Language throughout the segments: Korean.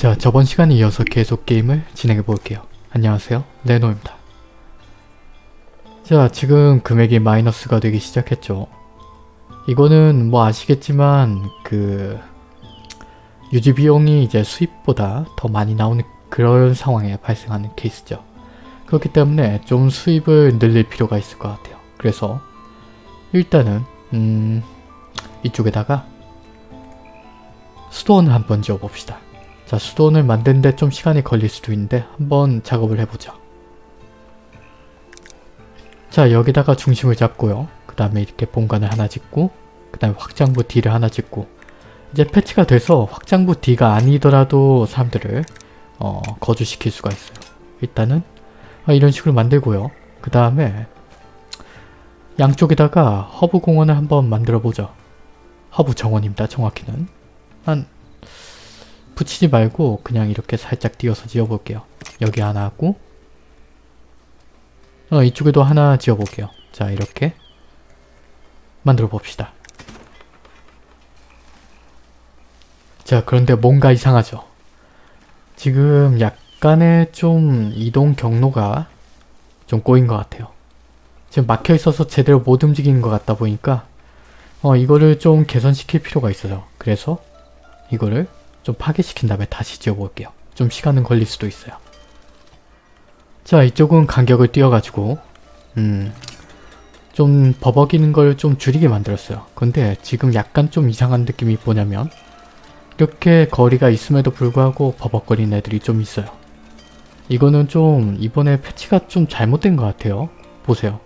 자 저번 시간에 이어서 계속 게임을 진행해 볼게요. 안녕하세요 레노입니다. 자 지금 금액이 마이너스가 되기 시작했죠. 이거는 뭐 아시겠지만 그 유지 비용이 이제 수입보다 더 많이 나오는 그런 상황에 발생하는 케이스죠. 그렇기 때문에 좀 수입을 늘릴 필요가 있을 것 같아요. 그래서 일단은 음 이쪽에다가 수도원을 한번 지어봅시다. 자 수도원을 만드는데 좀 시간이 걸릴 수도 있는데 한번 작업을 해보죠. 자 여기다가 중심을 잡고요. 그 다음에 이렇게 본관을 하나 짓고 그 다음에 확장부 D를 하나 짓고 이제 패치가 돼서 확장부 D가 아니더라도 사람들을 어, 거주시킬 수가 있어요. 일단은 아, 이런 식으로 만들고요. 그 다음에 양쪽에다가 허브 공원을 한번 만들어 보죠. 허브 정원입니다. 정확히는. 한 붙이지 말고 그냥 이렇게 살짝 띄어서 지어볼게요. 여기 하나 하고 어, 이쪽에도 하나 지어볼게요. 자 이렇게 만들어 봅시다. 자 그런데 뭔가 이상하죠? 지금 약간의 좀 이동 경로가 좀 꼬인 것 같아요. 지금 막혀 있어서 제대로 못 움직이는 것 같다 보니까 어 이거를 좀 개선시킬 필요가 있어요. 그래서 이거를 좀 파괴시킨 다음에 다시 지어볼게요. 좀 시간은 걸릴 수도 있어요. 자 이쪽은 간격을 띄워가지고 음, 좀 버벅이는 걸 좀 줄이게 만들었어요. 근데 지금 약간 좀 이상한 느낌이 뭐냐면 이렇게 거리가 있음에도 불구하고 버벅거리는 애들이 좀 있어요. 이거는 좀 이번에 패치가 좀 잘못된 것 같아요. 보세요.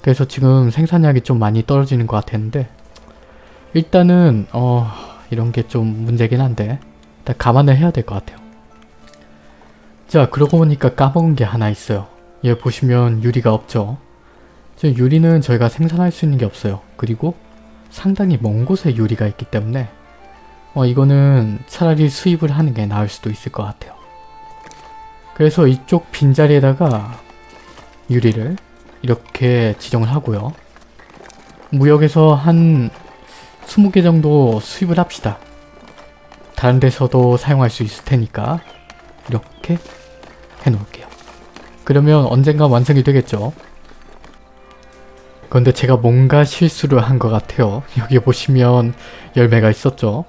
그래서 지금 생산량이 좀 많이 떨어지는 것 같았는데 일단은 어 이런 게 좀 문제긴 한데 일단 감안을 해야 될 것 같아요. 자 그러고 보니까 까먹은 게 하나 있어요. 얘 보시면 유리가 없죠. 저 유리는 저희가 생산할 수 있는 게 없어요. 그리고 상당히 먼 곳에 유리가 있기 때문에 어 이거는 차라리 수입을 하는 게 나을 수도 있을 것 같아요. 그래서 이쪽 빈자리에다가 유리를 이렇게 지정을 하고요. 무역에서 한 20개 정도 수입을 합시다. 다른 데서도 사용할 수 있을 테니까 이렇게 해놓을게요. 그러면 언젠가 완성이 되겠죠. 그런데 제가 뭔가 실수를 한 것 같아요. 여기 보시면 열매가 있었죠.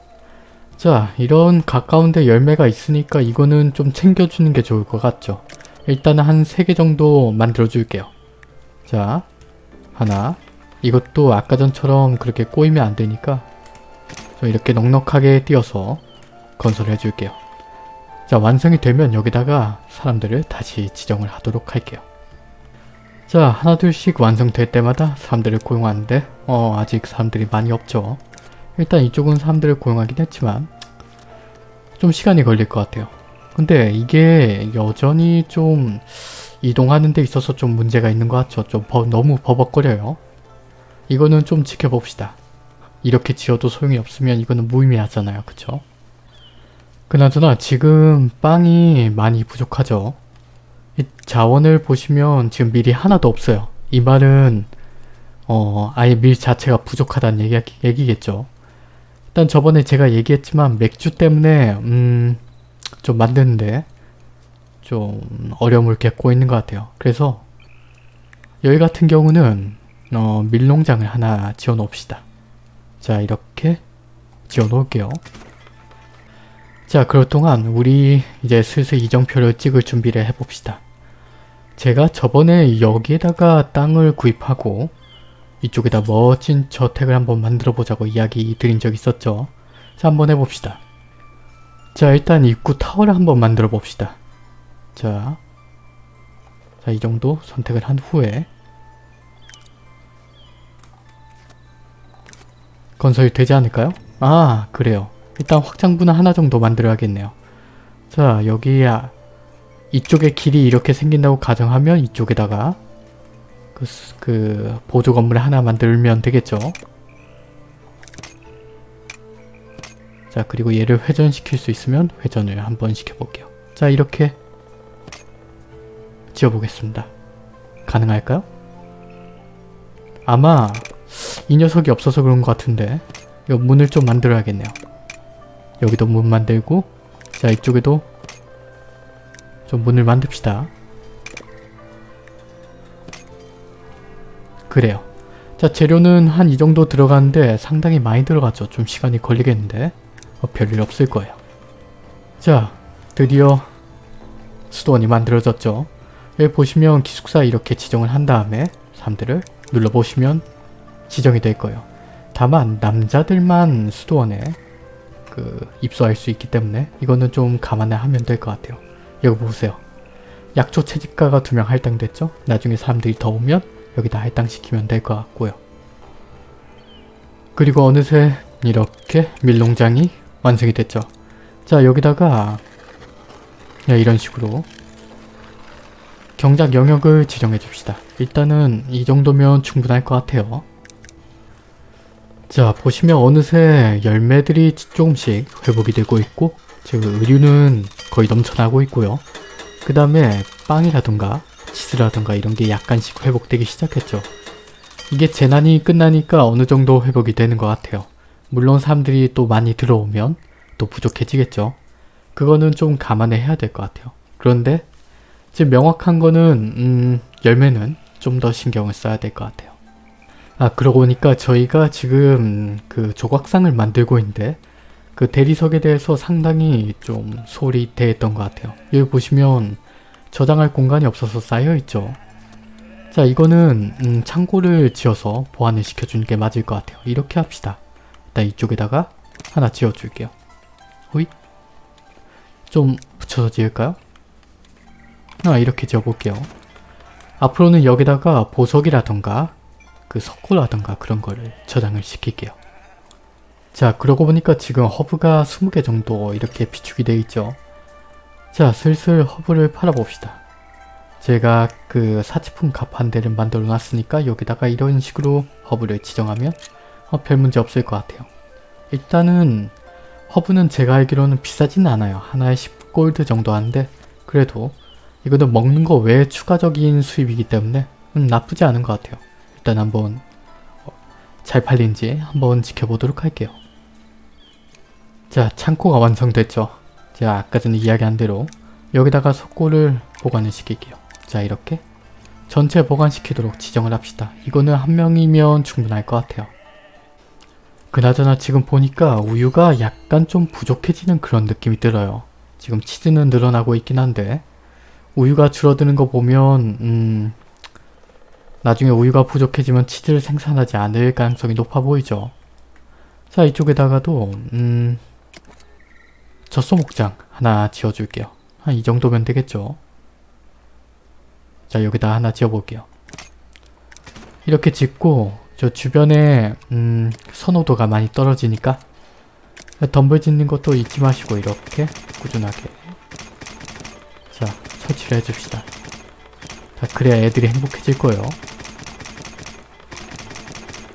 자 이런 가까운데 열매가 있으니까 이거는 좀 챙겨주는 게 좋을 것 같죠. 일단은 한 3개 정도 만들어 줄게요. 자 하나 이것도 아까 전처럼 그렇게 꼬이면 안 되니까 좀 이렇게 넉넉하게 띄어서 건설해 줄게요. 자 완성이 되면 여기다가 사람들을 다시 지정을 하도록 할게요. 자 하나 둘씩 완성될 때마다 사람들을 고용하는데 어 아직 사람들이 많이 없죠. 일단 이쪽은 사람들을 고용하긴 했지만 좀 시간이 걸릴 것 같아요. 근데 이게 여전히 좀 이동하는 데 있어서 좀 문제가 있는 것 같죠. 좀 버, 너무 버벅거려요. 이거는 좀 지켜봅시다. 이렇게 지어도 소용이 없으면 이거는 무의미하잖아요. 그쵸? 그나저나 지금 빵이 많이 부족하죠. 이 자원을 보시면 지금 밀이 하나도 없어요. 이 말은 어 아예 밀 자체가 부족하다는 얘기, 얘기겠죠. 일단 저번에 제가 얘기했지만 맥주 때문에 음, 좀 만드는데 좀 어려움을 겪고 있는 것 같아요. 그래서 여기 같은 경우는 어, 밀농장을 하나 지어 놓읍시다. 자 이렇게 지어 놓을게요. 자 그럴 동안 우리 이제 슬슬 이정표를 찍을 준비를 해봅시다. 제가 저번에 여기에다가 땅을 구입하고 이쪽에다 멋진 저택을 한번 만들어 보자고 이야기 드린 적 있었죠. 자 한번 해봅시다. 자 일단 입구 타워를 한번 만들어 봅시다. 자, 자 이 정도 선택을 한 후에 건설이 되지 않을까요? 아 그래요. 일단 확장부는 하나 정도 만들어야겠네요. 자 여기야 이쪽에 길이 이렇게 생긴다고 가정하면 이쪽에다가 그, 그 보조 건물 하나 만들면 되겠죠. 자 그리고 얘를 회전시킬 수 있으면 회전을 한번 시켜볼게요. 자 이렇게 지어보겠습니다. 가능할까요? 아마 이 녀석이 없어서 그런 것 같은데 이거 문을 좀 만들어야겠네요. 여기도 문 만들고 자 이쪽에도 좀 문을 만듭시다. 그래요. 자 재료는 한 이 정도 들어가는데 상당히 많이 들어가죠. 좀 시간이 걸리겠는데 어, 별일 없을 거예요. 자 드디어 수도원이 만들어졌죠. 여기 보시면 기숙사 이렇게 지정을 한 다음에 사람들을 눌러보시면 지정이 될 거예요. 다만 남자들만 수도원에 그 입소할 수 있기 때문에 이거는 좀 감안해 하면 될 것 같아요. 여기 보세요. 약초 채집가가 두 명 할당됐죠? 나중에 사람들이 더 오면 여기다 할당시키면 될 것 같고요. 그리고 어느새 이렇게 밀농장이 완성이 됐죠. 자 여기다가 네, 이런 식으로 경작 영역을 지정해 줍시다. 일단은 이 정도면 충분할 것 같아요. 자 보시면 어느새 열매들이 조금씩 회복이 되고 있고 지금 의류는 거의 넘쳐나고 있고요. 그 다음에 빵이라든가 치즈라든가 이런 게 약간씩 회복되기 시작했죠. 이게 재난이 끝나니까 어느 정도 회복이 되는 것 같아요. 물론 사람들이 또 많이 들어오면 또 부족해지겠죠. 그거는 좀 감안해야 될 것 같아요. 그런데 지금 명확한 거는 음, 열매는 좀 더 신경을 써야 될 것 같아요. 아 그러고 보니까 저희가 지금 그 조각상을 만들고 있는데 그 대리석에 대해서 상당히 좀 소홀히 대했던 것 같아요. 여기 보시면 저장할 공간이 없어서 쌓여있죠. 자 이거는 음, 창고를 지어서 보완을 시켜주는 게 맞을 것 같아요. 이렇게 합시다. 일단 이쪽에다가 하나 지어줄게요. 호잇 좀 붙여서 지을까요? 아 이렇게 지어볼게요. 앞으로는 여기다가 보석이라던가 그 석고라던가 그런 거를 저장을 시킬게요. 자 그러고 보니까 지금 허브가 20개 정도 이렇게 비축이 되어 있죠. 자 슬슬 허브를 팔아봅시다. 제가 그 사치품 가판대를 만들어 놨으니까 여기다가 이런 식으로 허브를 지정하면 어, 별 문제 없을 것 같아요. 일단은 허브는 제가 알기로는 비싸지는 않아요. 하나에 10골드 정도 하는데 그래도 이거는 먹는 거 외에 추가적인 수입이기 때문에 음, 나쁘지 않은 것 같아요. 일단 한번 어, 잘 팔린지 한번 지켜보도록 할게요. 자 창고가 완성됐죠. 제가 아까 전에 이야기한 대로 여기다가 석고를 보관을 시킬게요. 자 이렇게 전체 보관시키도록 지정을 합시다. 이거는 한 명이면 충분할 것 같아요. 그나저나 지금 보니까 우유가 약간 좀 부족해지는 그런 느낌이 들어요. 지금 치즈는 늘어나고 있긴 한데 우유가 줄어드는 거 보면 음, 나중에 우유가 부족해지면 치즈를 생산하지 않을 가능성이 높아 보이죠. 자 이쪽에다가도 음, 젖소목장 하나 지어줄게요. 한 이 정도면 되겠죠. 자 여기다 하나 지어볼게요. 이렇게 짓고 저 주변에 음, 선호도가 많이 떨어지니까 덤불 짓는 것도 잊지 마시고 이렇게 꾸준하게 자 설치를 해줍시다. 자 그래야 애들이 행복해질 거예요.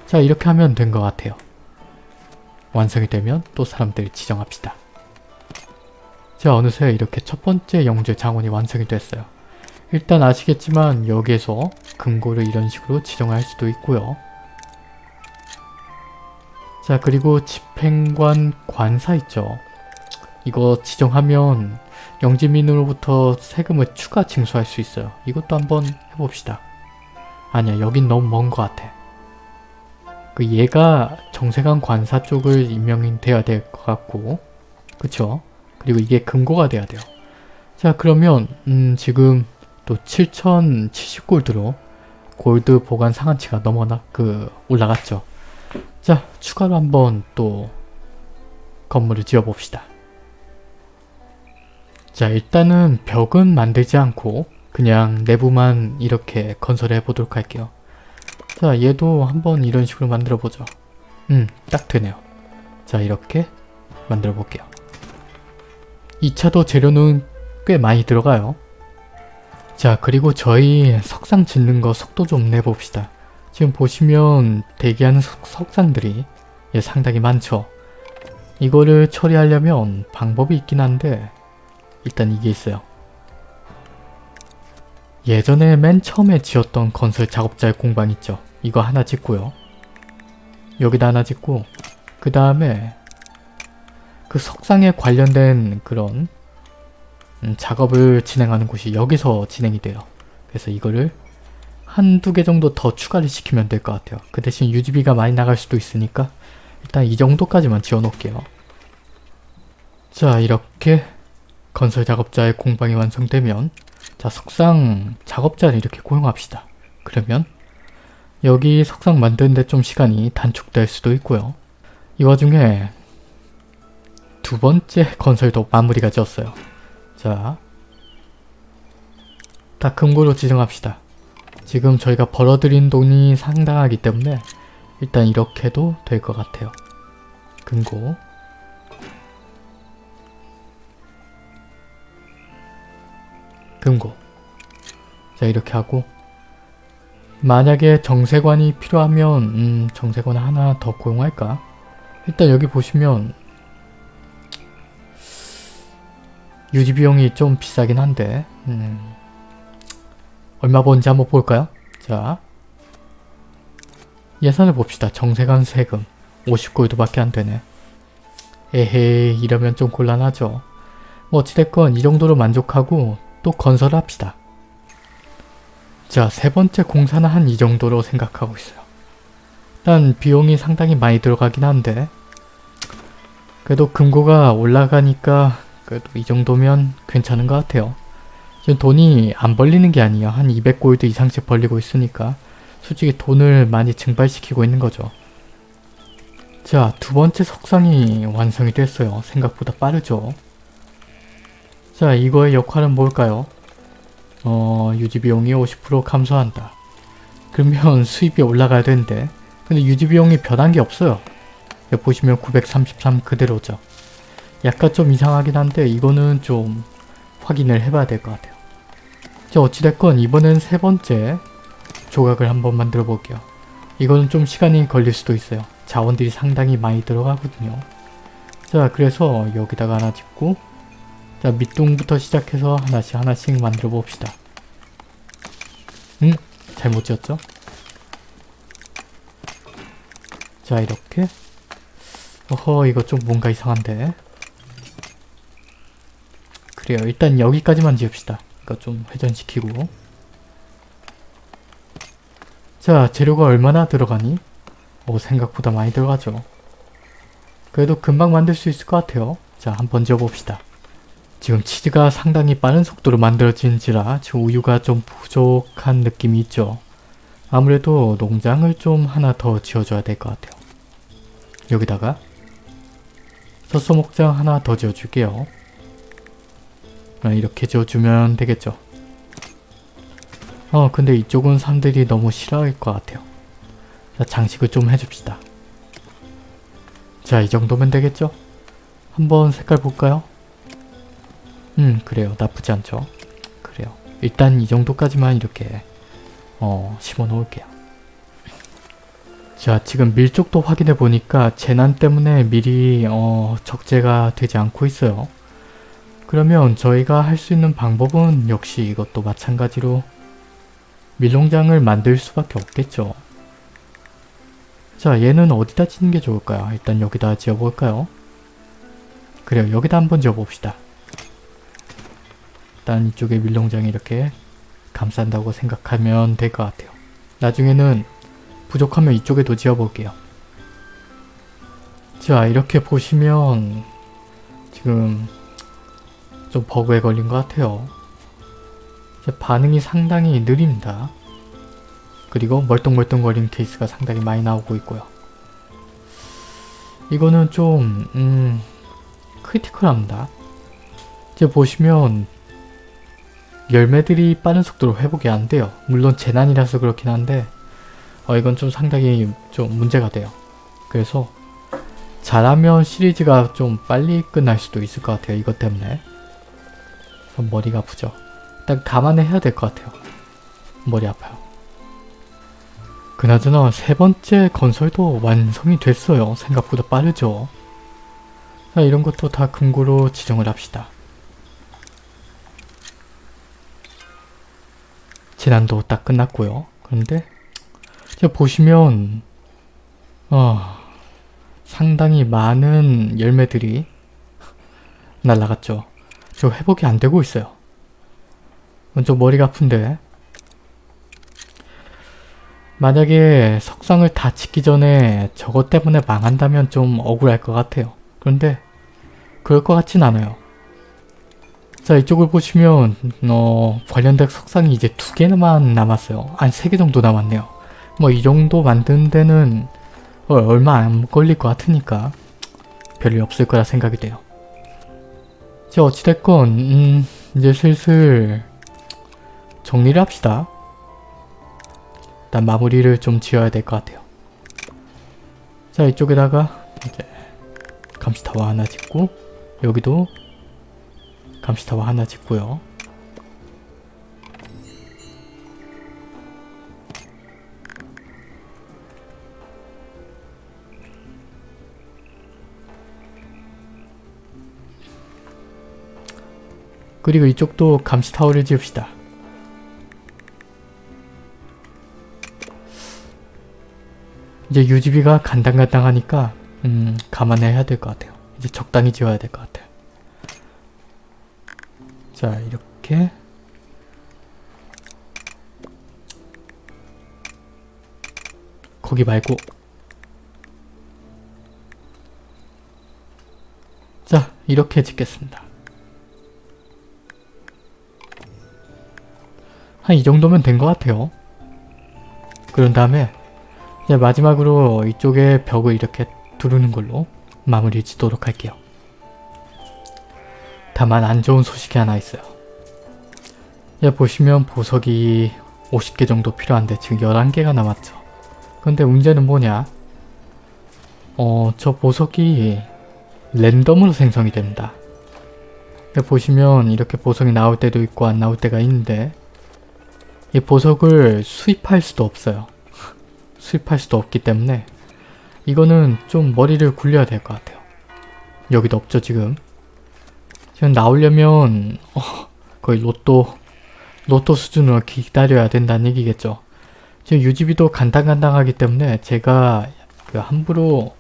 자 이렇게 하면 된 것 같아요. 완성이 되면 또 사람들을 지정합시다. 자 어느새 이렇게 첫 번째 영재 장원이 완성이 됐어요. 일단 아시겠지만 여기에서 금고를 이런 식으로 지정할 수도 있고요. 자 그리고 집행관 관사 있죠. 이거 지정하면 영지민으로부터 세금을 추가 징수할 수 있어요. 이것도 한번 해봅시다. 아니야 여긴 너무 먼 것 같아. 그 얘가 정세관 관사 쪽을 임명이 돼야 될 것 같고 그쵸? 그리고 이게 금고가 돼야 돼요. 자 그러면 음 지금 또 7070골드로 골드 보관 상한치가 넘어나 그 올라갔죠. 자 추가로 한번 또 건물을 지어봅시다. 자 일단은 벽은 만들지 않고 그냥 내부만 이렇게 건설해 보도록 할게요. 자 얘도 한번 이런 식으로 만들어 보죠. 음 딱 되네요. 자 이렇게 만들어 볼게요. 2차도 재료는 꽤 많이 들어가요. 자 그리고 저희 석상 짓는 거 속도 좀 내봅시다. 지금 보시면 대기하는 석, 석상들이 예, 상당히 많죠. 이거를 처리하려면 방법이 있긴 한데 일단 이게 있어요. 예전에 맨 처음에 지었던 건설 작업자의 공방 있죠. 이거 하나 짓고요. 여기다 하나 짓고 그 다음에 그 석상에 관련된 그런 음, 작업을 진행하는 곳이 여기서 진행이 돼요. 그래서 이거를 한두 개 정도 더 추가를 시키면 될 것 같아요. 그 대신 유지비가 많이 나갈 수도 있으니까 일단 이 정도까지만 지어 놓을게요. 자 이렇게 건설 작업자의 공방이 완성되면 자 석상 작업자를 이렇게 고용합시다. 그러면 여기 석상 만드는데 좀 시간이 단축될 수도 있고요. 이 와중에 두 번째 건설도 마무리가 지었어요. 자, 다 금고로 지정합시다. 지금 저희가 벌어들인 돈이 상당하기 때문에 일단 이렇게도 될 것 같아요. 금고 금고 자 이렇게 하고 만약에 정세관이 필요하면 음, 정세관 하나 더 고용할까? 일단 여기 보시면 유지 비용이 좀 비싸긴 한데 음, 얼마 버는지 한번 볼까요? 자 예산을 봅시다. 정세관 세금 50골드밖에 안 되네. 에헤이 이러면 좀 곤란하죠. 뭐 어찌됐건 이 정도로 만족하고 또 건설을 합시다. 자, 세 번째 공사는 한 이 정도로 생각하고 있어요. 일단 비용이 상당히 많이 들어가긴 한데 그래도 금고가 올라가니까 그래도 이 정도면 괜찮은 것 같아요. 지금 돈이 안 벌리는 게 아니에요. 한 200골드 이상씩 벌리고 있으니까 솔직히 돈을 많이 증발시키고 있는 거죠. 자, 두 번째 석상이 완성이 됐어요. 생각보다 빠르죠. 자, 이거의 역할은 뭘까요? 어, 유지비용이 50% 감소한다. 그러면 수입이 올라가야 되는데 근데 유지비용이 변한 게 없어요. 보시면 933 그대로죠. 약간 좀 이상하긴 한데 이거는 좀 확인을 해봐야 될 것 같아요. 자 어찌됐건 이번엔 세 번째 조각을 한번 만들어 볼게요. 이거는 좀 시간이 걸릴 수도 있어요. 자원들이 상당히 많이 들어가거든요. 자 그래서 여기다가 하나 짓고 자 밑둥부터 시작해서 하나씩 하나씩 만들어 봅시다. 음? 잘못 지었죠? 자 이렇게 어허 이거 좀 뭔가 이상한데 그래요 일단 여기까지만 지읍시다 이거 좀 회전시키고 자 재료가 얼마나 들어가니? 오 생각보다 많이 들어가죠 그래도 금방 만들 수 있을 것 같아요 자 한번 지어봅시다 지금 치즈가 상당히 빠른 속도로 만들어진지라 지금 우유가 좀 부족한 느낌이 있죠. 아무래도 농장을 좀 하나 더 지어줘야 될 것 같아요. 여기다가 젖소 목장 하나 더 지어줄게요. 아, 이렇게 지어주면 되겠죠. 어 근데 이쪽은 사람들이 너무 싫어할 것 같아요. 자 장식을 좀 해줍시다. 자 이 정도면 되겠죠? 한번 색깔 볼까요 음 그래요 나쁘지 않죠 그래요 일단 이 정도까지만 이렇게 어 심어 놓을게요 자 지금 밀족도 확인해 보니까 재난 때문에 미리 어 적재가 되지 않고 있어요 그러면 저희가 할 수 있는 방법은 역시 이것도 마찬가지로 밀농장을 만들 수밖에 없겠죠. 자 얘는 어디다 짓는 게 좋을까요? 일단 여기다 지어볼까요? 그래요 여기다 한번 지어봅시다. 일단 이쪽에 밀농장이 이렇게 감싼다고 생각하면 될 것 같아요. 나중에는 부족하면 이쪽에도 지어볼게요. 자 이렇게 보시면 지금 좀 버그에 걸린 것 같아요. 반응이 상당히 느립니다. 그리고 멀뚱멀뚱거리는 케이스가 상당히 많이 나오고 있고요. 이거는 좀 음, 크리티컬합니다. 이제 보시면 열매들이 빠른 속도로 회복이 안 돼요. 물론 재난이라서 그렇긴 한데 어, 이건 좀 상당히 좀 문제가 돼요. 그래서 잘하면 시리즈가 좀 빨리 끝날 수도 있을 것 같아요. 이것 때문에. 머리가 아프죠. 일단 감안해야 될 것 같아요. 머리 아파요. 그나저나 세 번째 건설도 완성이 됐어요. 생각보다 빠르죠. 자 이런 것도 다 금고로 지정을 합시다. 재난도 딱 끝났고요. 그런데 보시면 어, 상당히 많은 열매들이 날라갔죠. 저 회복이 안 되고 있어요. 먼저 머리가 아픈데 만약에 석상을 다 짓기 전에 저것 때문에 망한다면 좀 억울할 것 같아요. 그런데 그럴 것 같진 않아요. 자 이쪽을 보시면 어, 관련된 석상이 이제 두 개만 남았어요. 한 세 개 정도 남았네요. 뭐 이 정도 만드는 데는 어, 얼마 안 걸릴 것 같으니까 별일 없을 거라 생각이 돼요. 자 어찌됐건 음, 이제 슬슬 정리를 합시다. 일단 마무리를 좀 지어야 될 것 같아요. 자 이쪽에다가 이제 감시타워 하나 짓고 여기도 감시타워 하나 짓고요. 그리고 이쪽도 감시타워를 지읍시다. 이제 유지비가 간당간당하니까 음, 감안해야 될 것 같아요. 이제 적당히 지어야 될 것 같아요. 자 이렇게 거기 말고 자 이렇게 짓겠습니다. 한 이 정도면 된 것 같아요. 그런 다음에 이제 마지막으로 이쪽에 벽을 이렇게 두르는 걸로 마무리 짓도록 할게요. 다만 안 좋은 소식이 하나 있어요. 예, 보시면 보석이 50개 정도 필요한데 지금 11개가 남았죠. 근데 문제는 뭐냐? 어, 저 보석이 랜덤으로 생성이 됩니다. 보시면 이렇게 보석이 나올 때도 있고 안 나올 때가 있는데 이 보석을 수입할 수도 없어요. 수입할 수도 없기 때문에 이거는 좀 머리를 굴려야 될 것 같아요. 여기도 없죠 지금. 지금 나오려면 어, 거의 로또 로또 수준으로 기다려야 된다는 얘기겠죠. 지금 유지비도 간당간당하기 때문에 제가 그 함부로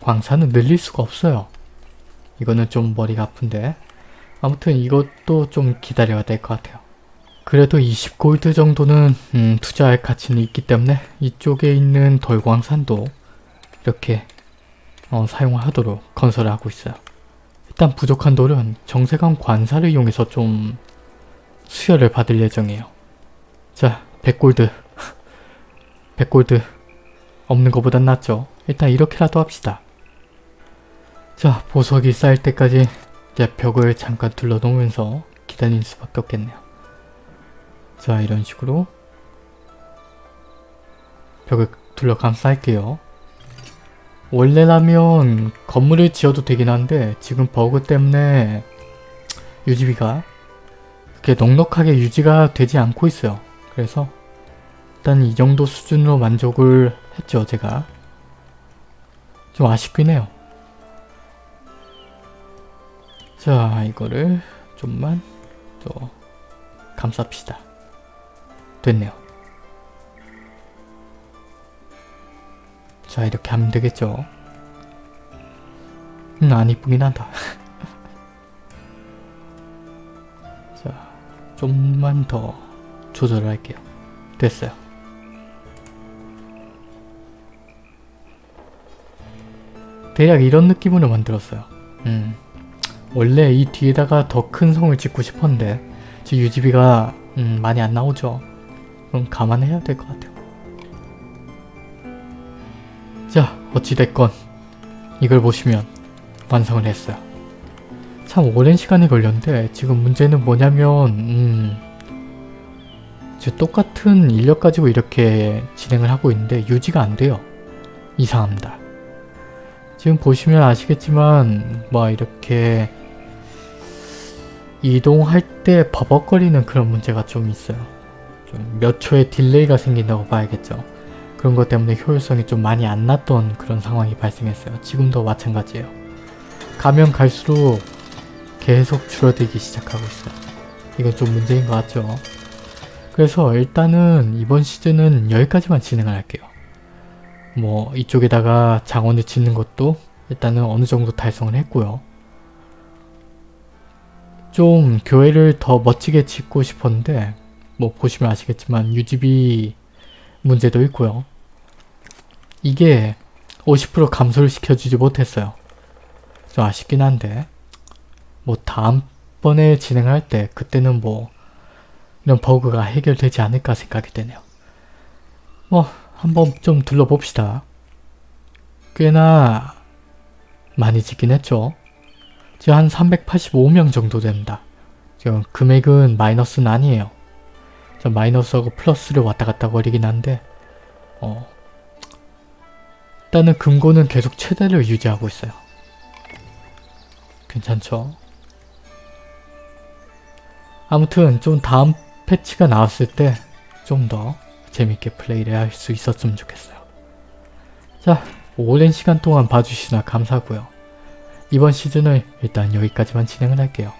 광산을 늘릴 수가 없어요. 이거는 좀 머리가 아픈데 아무튼 이것도 좀 기다려야 될 것 같아요. 그래도 20골드 정도는 음, 투자할 가치는 있기 때문에 이쪽에 있는 덜광산도 이렇게 어, 사용하도록 건설을 하고 있어요. 일단 부족한 돌은 정세강 관사를 이용해서 좀 수혈을 받을 예정이에요. 자, 100골드. 100골드. 없는 것보단 낫죠. 일단 이렇게라도 합시다. 자, 보석이 쌓일 때까지 이제 벽을 잠깐 둘러놓으면서 기다릴 수밖에 없겠네요. 자, 이런 식으로 벽을 둘러 감싸할게요. 원래라면 건물을 지어도 되긴 한데 지금 버그 때문에 유지비가 그렇게 넉넉하게 유지가 되지 않고 있어요. 그래서 일단 이 정도 수준으로 만족을 했죠 제가. 좀 아쉽긴 해요. 자 이거를 좀만 또 감쌉시다. 됐네요. 자 이렇게 하면 되겠죠. 음, 안 이쁘긴 하다. 자 좀만 더 조절을 할게요. 됐어요. 대략 이런 느낌으로 만들었어요. 음. 원래 이 뒤에다가 더 큰 성을 짓고 싶었는데 지금 유지비가 음, 많이 안 나오죠. 그럼 감안해야 될 것 같아요. 자 어찌됐건 이걸 보시면 완성을 했어요. 참 오랜 시간이 걸렸는데 지금 문제는 뭐냐면 음, 똑같은 인력 가지고 이렇게 진행을 하고 있는데 유지가 안 돼요. 이상합니다. 지금 보시면 아시겠지만 뭐 이렇게 이동할 때 버벅거리는 그런 문제가 좀 있어요. 좀 몇 초의 delay가 생긴다고 봐야겠죠. 그런 것 때문에 효율성이 좀 많이 안 났던 그런 상황이 발생했어요. 지금도 마찬가지예요. 가면 갈수록 계속 줄어들기 시작하고 있어요. 이건 좀 문제인 것 같죠. 그래서 일단은 이번 시즌은 여기까지만 진행을 할게요. 뭐 이쪽에다가 장원을 짓는 것도 일단은 어느 정도 달성을 했고요. 좀 교회를 더 멋지게 짓고 싶었는데 뭐 보시면 아시겠지만 유지비 문제도 있고요. 이게 50% 감소를 시켜주지 못했어요. 좀 아쉽긴 한데 뭐 다음번에 진행할 때 그때는 뭐 이런 버그가 해결되지 않을까 생각이 되네요. 뭐 한번 좀 둘러봅시다. 꽤나 많이 짓긴 했죠. 지금 한 385명 정도 됩니다. 지금 금액은 마이너스는 아니에요. 저 마이너스하고 플러스를 왔다 갔다 거리긴 한데 어 일단은 금고는 계속 최대를 유지하고 있어요. 괜찮죠? 아무튼 좀 다음 패치가 나왔을 때 좀 더 재밌게 플레이를 할 수 있었으면 좋겠어요. 자, 오랜 시간 동안 봐주시나 감사하고요. 이번 시즌을 일단 여기까지만 진행을 할게요.